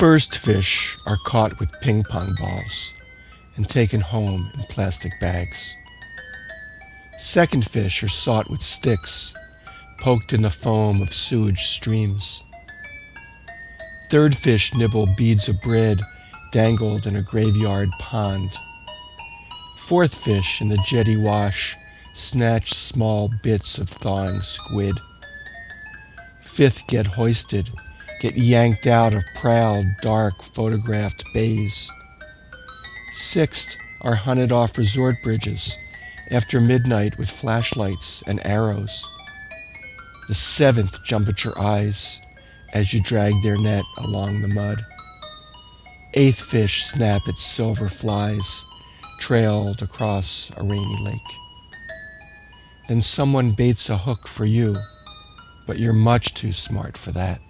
first fish are caught with ping pong balls and taken home in plastic bags. Second fish are sought with sticks poked in the foam of sewage streams. Third fish nibble beads of bread dangled in a graveyard pond. Fourth fish in the jetty wash snatch small bits of thawing squid. Fifth get hoisted, get yanked out of proud, dark, photographed bays. Sixth are hunted off resort bridges after midnight with flashlights and arrows. The seventh jump at your eyes as you drag their net along the mud. Eighth fish snap at silver flies trailed across a rainy lake. Then someone baits a hook for you, but you're much too smart for that.